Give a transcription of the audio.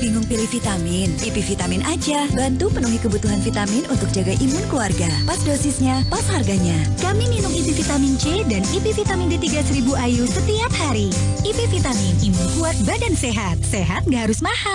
Bingung pilih vitamin? IP Vitamin aja. Bantu penuhi kebutuhan vitamin untuk jaga imun keluarga. Pas dosisnya, pas harganya. Kami minum IP Vitamin C dan IP Vitamin D3 1000 IU setiap hari. IP Vitamin, imun kuat, badan sehat. Sehat nggak harus mahal.